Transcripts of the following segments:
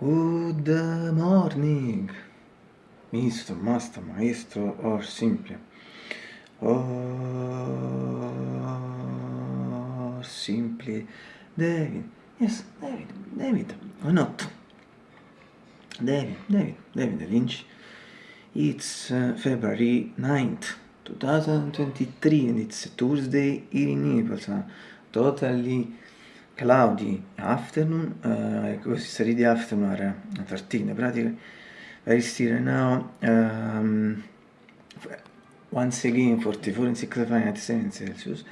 Good morning, Mr. Master, Maestro, or simply, or simply David. Yes, David, David, or not? David, David, David Lynch. It's uh, February 9th, 2023, and it's Tuesday in Naples. Totally cloudy afternoon, uh, così study the afternoon are 13 pratically. Very still now. Um, once again 44 and 6 Fahrenheit 7 Celsius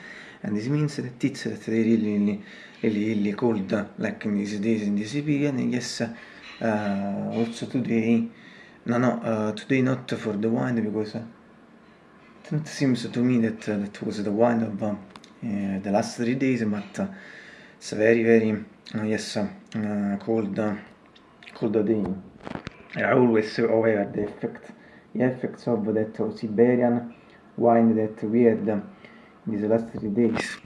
and this means that it's that they really really really, really cold like in these days in this period and yes uh, also today no no uh, today not for the wine because uh, it seems to me that uh, that was the wine of uh, the last three days but uh, it's very very uh, yes uh, cold uh, cold day I always aware the effect the effects of that Siberian wine that we had in these last three days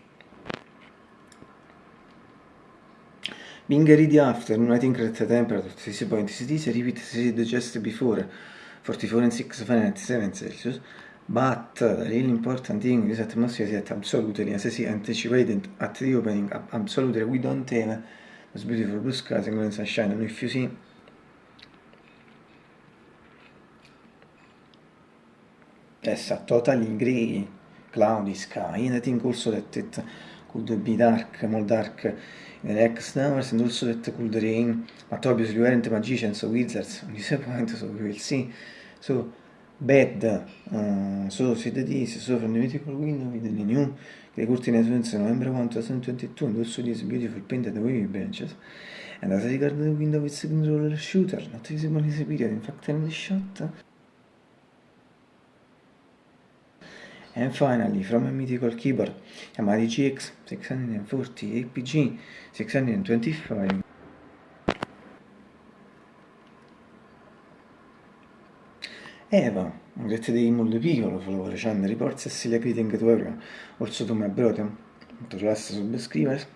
Being ready afternoon, I think that the temperature at this point is this, repeat as just before, 44 and 6 Fahrenheit 7 Celsius, but the really important thing is atmosphere is that absolutely, as I anticipated at the opening, absolutely we don't have those beautiful blue skies and golden sunshine, and if you see yes, a totally grey, cloudy sky, and I think also that it could be dark, more dark in the next hours, and also that could rain, but obviously we aren't magicians so wizards. On this point, so we will see. So, bad, uh, so the this, so from the mythical window with the new the curtain influence November 1, 2022, and also these beautiful painted wavy branches. And as regards the window with roller shooter, not visible in this period, in fact in the shot, And finally, from a mythical keyboard, Yamaha GX 640 APG 625. Eva, grazie dei molto piccolo, follower channel reports e silly greeting to everyone, also to my brother, to last subscribers.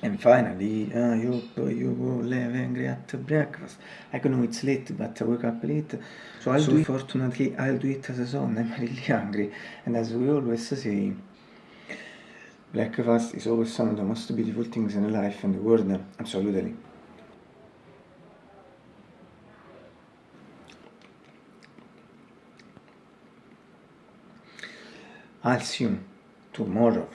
And finally, uh, you, you will have angry at breakfast. I know it's late, but I wake up late. So I'll so do it. Fortunately, I'll do it as a son. I'm really hungry. And as we always say, breakfast is always some of the most beautiful things in life and the world. Absolutely. Alsium Tomorov